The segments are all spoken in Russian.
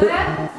What?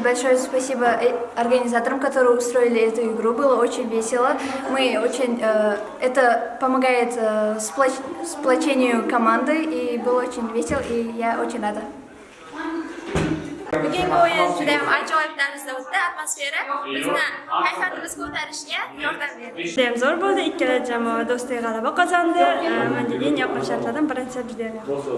Очередь большое спасибо э, организаторам, которые устроили эту игру. Было очень весело. Мы очень, э, это помогает э, сплоч- сплочению команды и было очень весело и я очень rada. Bugungi o'yin juda ham ajoyib tarzda o'tdi. Atmosfera bizni kayfiyatimizga ko'tarishga yordam berdi. Judayam zo'r bo'ldi. Ikkala jamoa do'stlik g'alaba qozondi. Menga eng yoqqan shartlardan birinchisi juda ham yoqdi.